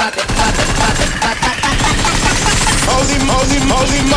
Holy holy, holy. moly.